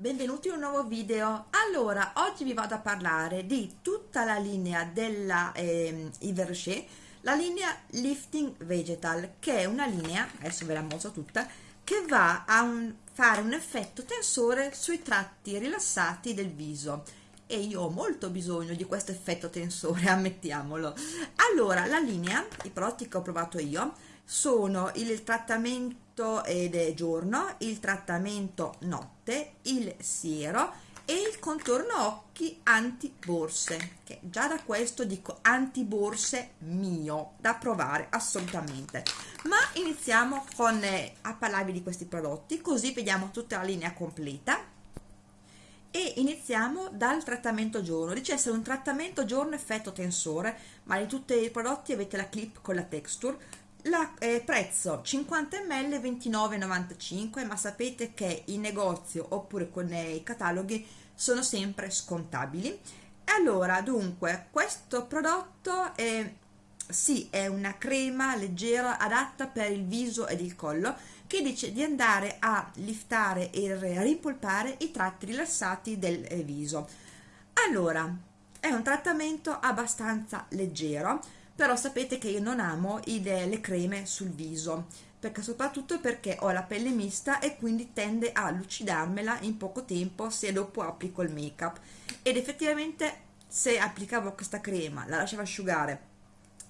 Benvenuti in un nuovo video. Allora, oggi vi vado a parlare di tutta la linea della eh, Yves Rocher, la linea Lifting Vegetal, che è una linea, adesso ve la mostro tutta, che va a un, fare un effetto tensore sui tratti rilassati del viso. E io ho molto bisogno di questo effetto tensore, ammettiamolo. Allora, la linea, i prodotti che ho provato io, sono il trattamento ed è giorno, il trattamento notte, il siero e il contorno occhi anti borse che già da questo dico anti borse mio da provare assolutamente ma iniziamo con eh, a parlarvi di questi prodotti così vediamo tutta la linea completa e iniziamo dal trattamento giorno. Dice essere un trattamento giorno effetto tensore ma di tutti i prodotti avete la clip con la texture. La, eh, prezzo 50 ml 29,95 ma sapete che in negozio oppure con i cataloghi sono sempre scontabili. Allora dunque questo prodotto è sì è una crema leggera adatta per il viso ed il collo che dice di andare a liftare e rimpolpare i tratti rilassati del eh, viso. Allora è un trattamento abbastanza leggero però sapete che io non amo le creme sul viso perché soprattutto perché ho la pelle mista e quindi tende a lucidarmela in poco tempo se dopo applico il make up ed effettivamente se applicavo questa crema la lasciavo asciugare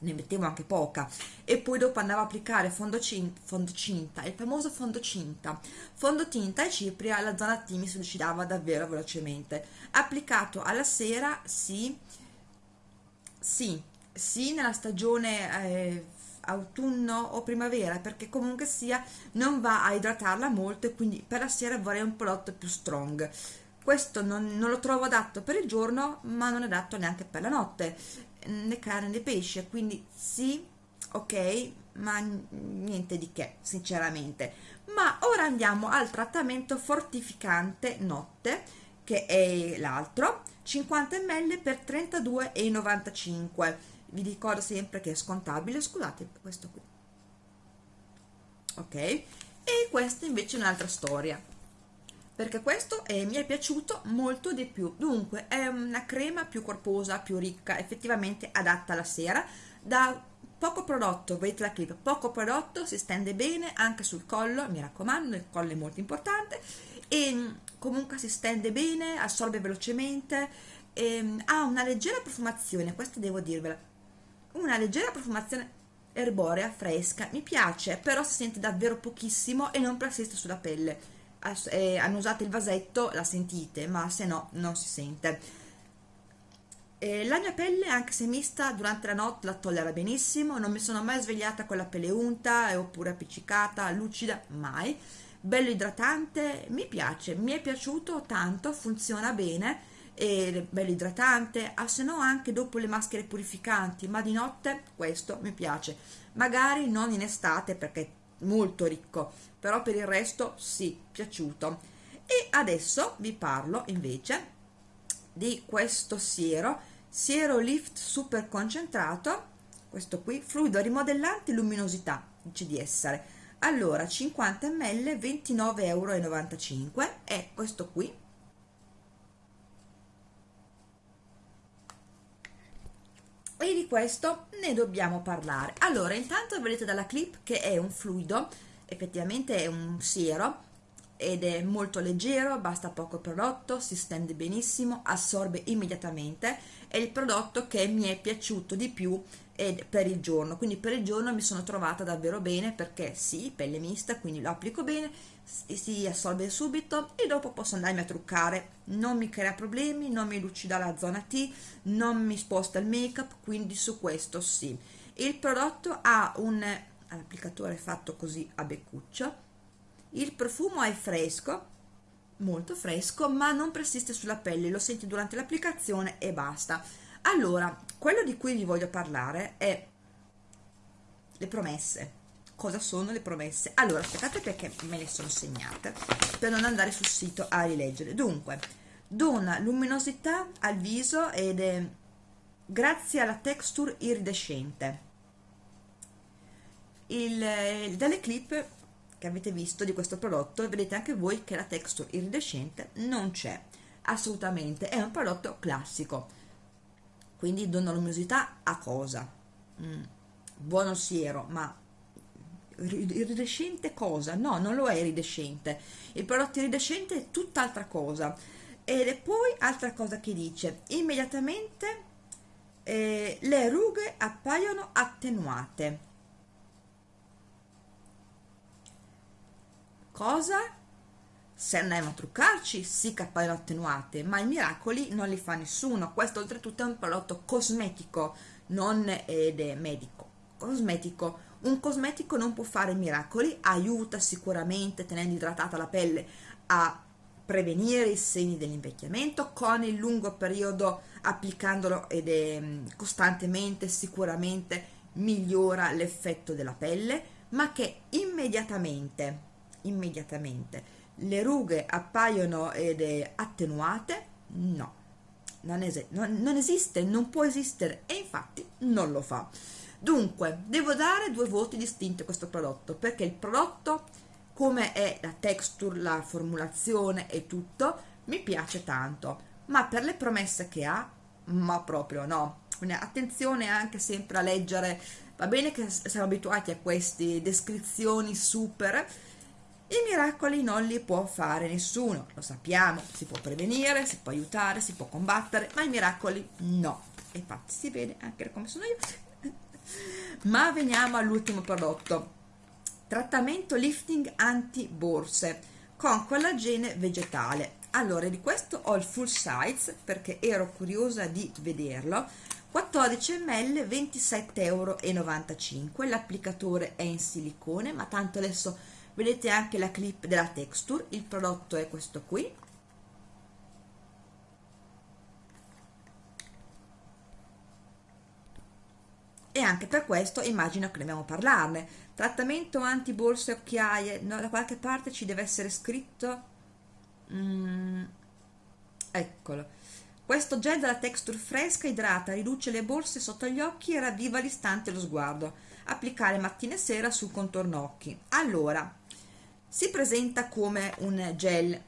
ne mettevo anche poca. E poi dopo andavo a applicare fondocinta, fondocinta il famoso fondocinta fondotinta e cipria la zona T mi si lucidava davvero velocemente. Applicato alla sera sì sì sì nella stagione eh, autunno o primavera perché comunque sia non va a idratarla molto e quindi per la sera vorrei un prodotto più strong. Questo non, non, lo trovo adatto per il giorno ma non è adatto neanche per la notte né carne né pesce quindi sì ok ma niente di che sinceramente. Ma ora andiamo al trattamento fortificante notte che è l'altro 50 ml per 32,95 vi ricordo sempre che è scontabile scusate questo qui. Ok? E questa invece è un'altra storia perché questo eh, mi è piaciuto molto di più. Dunque è una crema più corposa più ricca effettivamente adatta alla sera da poco prodotto vedete la clip poco prodotto si stende bene anche sul collo mi raccomando il collo è molto importante e mm, comunque si stende bene assorbe velocemente e, mm, ha una leggera profumazione questo devo dirvela. Una leggera profumazione erborea fresca mi piace però si sente davvero pochissimo e non persiste sulla pelle eh, hanno usato il vasetto la sentite ma se no non si sente. Eh, la mia pelle anche se mista durante la notte la tollera benissimo non mi sono mai svegliata con la pelle unta oppure appiccicata lucida mai. Bello idratante mi piace mi è piaciuto tanto funziona bene e bello idratante, ah, se no anche dopo le maschere purificanti, ma di notte questo mi piace, magari non in estate perché molto ricco, però per il resto sì, piaciuto. E adesso vi parlo invece di questo siero, siero lift super concentrato, questo qui, fluido rimodellante luminosità, dice di essere. Allora, 50 ml, 29,95 euro, è questo qui, e di questo ne dobbiamo parlare. Allora intanto vedete dalla clip che è un fluido effettivamente è un siero ed è molto leggero, basta poco prodotto, si stende benissimo, assorbe immediatamente, è il prodotto che mi è piaciuto di più per il giorno, quindi per il giorno mi sono trovata davvero bene perché sì, pelle mista, quindi lo applico bene, si assorbe subito e dopo posso andarmi a truccare, non mi crea problemi, non mi lucida la zona T, non mi sposta il make up, quindi su questo sì. Il prodotto ha un applicatore fatto così a beccuccio, il profumo è fresco molto fresco ma non persiste sulla pelle lo senti durante l'applicazione e basta. Allora quello di cui vi voglio parlare è le promesse cosa sono le promesse. Allora aspettate perché me le sono segnate per non andare sul sito a rileggere. Dunque dona luminosità al viso ed è grazie alla texture iridescente. Il, dalle clip che avete visto di questo prodotto vedete anche voi che la texture iridescente non c'è assolutamente. È un prodotto classico. Quindi dona luminosità a cosa? Mm, buono siero ma iridescente cosa? no non lo è iridescente. Il prodotto iridescente è tutt'altra cosa. Ed è poi altra cosa che dice. Immediatamente eh, le rughe appaiono attenuate. Cosa? se andiamo a truccarci sì che appaiono attenuate ma i miracoli non li fa nessuno. Questo oltretutto è un prodotto cosmetico non ed è medico. Cosmetico un cosmetico non può fare miracoli aiuta sicuramente tenendo idratata la pelle a prevenire i segni dell'invecchiamento con il lungo periodo applicandolo ed è mm, costantemente sicuramente migliora l'effetto della pelle ma che immediatamente immediatamente le rughe appaiono ed è attenuate? No. Non, es non, non esiste non può esistere e infatti non lo fa dunque devo dare due voti distinti a questo prodotto perché il prodotto come è la texture la formulazione e tutto mi piace tanto ma per le promesse che ha ma proprio no quindi attenzione anche sempre a leggere va bene che siamo abituati a queste descrizioni super i miracoli non li può fare nessuno, lo sappiamo, si può prevenire, si può aiutare, si può combattere, ma i miracoli no. Infatti si vede anche come sono io. Ma veniamo all'ultimo prodotto. Trattamento lifting anti-borse con collagene vegetale. Allora, di questo ho il full size perché ero curiosa di vederlo. 14 ml 27,95 euro l'applicatore è in silicone ma tanto adesso vedete anche la clip della texture il prodotto è questo qui e anche per questo immagino che dobbiamo parlarne. Trattamento anti borse occhiaie no, da qualche parte ci deve essere scritto mm, eccolo. Questo gel dalla texture fresca idrata riduce le borse sotto gli occhi e ravviva l'istante lo sguardo. Applicare mattina e sera sul contorno occhi. Allora si presenta come un gel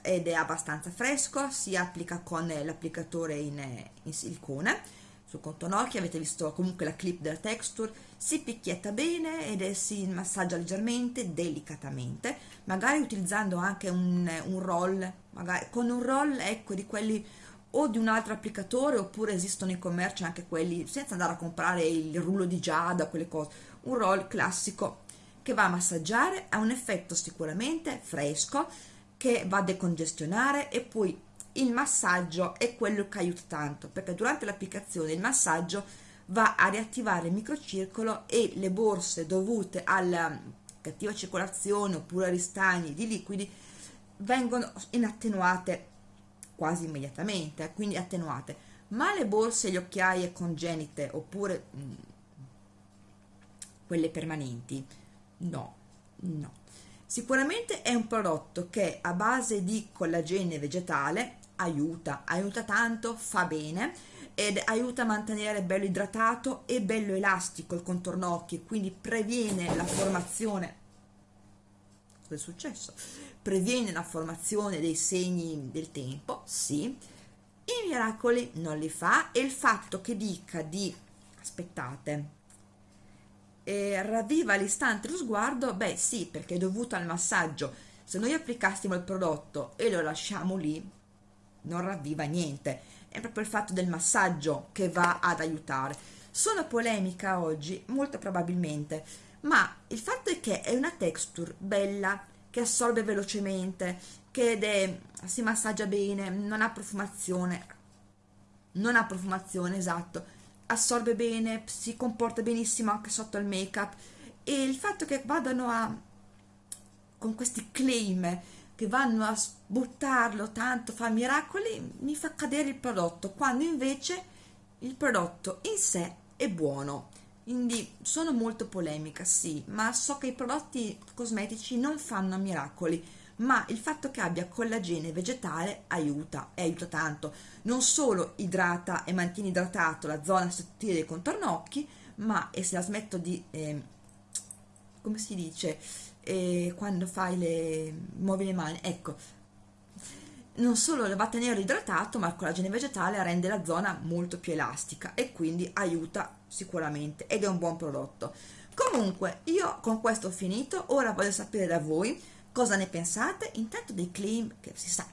ed è abbastanza fresco si applica con l'applicatore in, in silicone sul contorno occhi avete visto comunque la clip della texture si picchietta bene ed è, si massaggia leggermente delicatamente magari utilizzando anche un, un roll magari con un roll ecco di quelli o di un altro applicatore oppure esistono in commercio anche quelli senza andare a comprare il rullo di giada quelle cose. Un roll classico che va a massaggiare ha un effetto sicuramente fresco che va a decongestionare e poi il massaggio è quello che aiuta tanto perché durante l'applicazione il massaggio va a riattivare il microcircolo e le borse dovute alla cattiva circolazione oppure a ristagni di liquidi vengono inattenuate quasi immediatamente quindi attenuate. Ma le borse e le occhiaie congenite oppure mh, mm, quelle permanenti no no. Sicuramente è un prodotto che a base di collagene vegetale aiuta aiuta tanto fa bene ed aiuta a mantenere bello idratato e bello elastico il contorno occhi quindi previene la formazione cosa è successo previene la formazione dei segni del tempo sì i miracoli non li fa e il fatto che dica di aspettate eh, ravviva all'istante lo sguardo? Beh sì, perché è dovuto al massaggio. Se noi applicassimo il prodotto e lo lasciamo lì, non ravviva niente. È proprio il fatto del massaggio che va ad aiutare. Sono polemica oggi, molto probabilmente, ma il fatto è che è una texture bella, che assorbe velocemente, che è, si massaggia bene, non ha profumazione, non ha profumazione, esatto, assorbe bene, si comporta benissimo anche sotto il make up e il fatto che vadano a con questi claim che vanno a buttarlo tanto fa miracoli mi fa cadere il prodotto quando invece il prodotto in sé è buono. Quindi sono molto polemica sì ma so che i prodotti cosmetici non fanno miracoli ma il fatto che abbia collagene vegetale aiuta e aiuta tanto. Non solo idrata e mantiene idratato la zona sottile del contorno occhi ma e se la smetto di eh, come si dice, eh, quando fai le, muovi le mani, ecco, non solo va a tenere idratato, ma il collagene vegetale rende la zona molto più elastica e quindi aiuta sicuramente ed è un buon prodotto. Comunque, io con questo ho finito, ora voglio sapere da voi cosa ne pensate, intanto dei claim che si sa,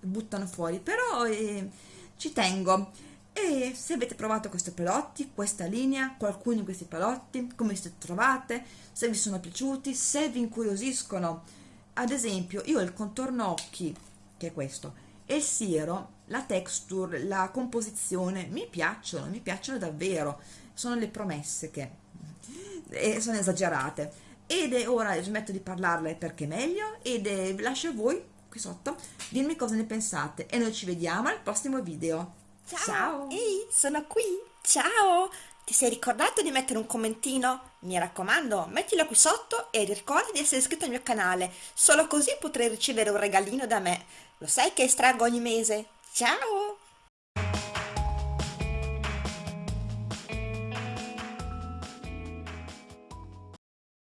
buttano fuori, però eh, ci tengo. E se avete provato questi prodotti, questa linea, qualcuno di questi prodotti, come vi trovate, se vi sono piaciuti, se vi incuriosiscono. Ad esempio, io il contorno occhi che è questo, e il siero, la texture, la composizione, mi piacciono, mi piacciono davvero, sono le promesse che eh, sono esagerate. Ed è ora smetto di parlarle perché è meglio ed è, lascio a voi qui sotto dirmi cosa ne pensate e noi ci vediamo al prossimo video. Ciao! Ehi, sono qui! Ciao! Ti sei ricordato di mettere un commentino? Mi raccomando, mettilo qui sotto e ricorda di essere iscritto al mio canale, solo così potrai ricevere un regalino da me. Lo sai che estraggo ogni mese? Ciao!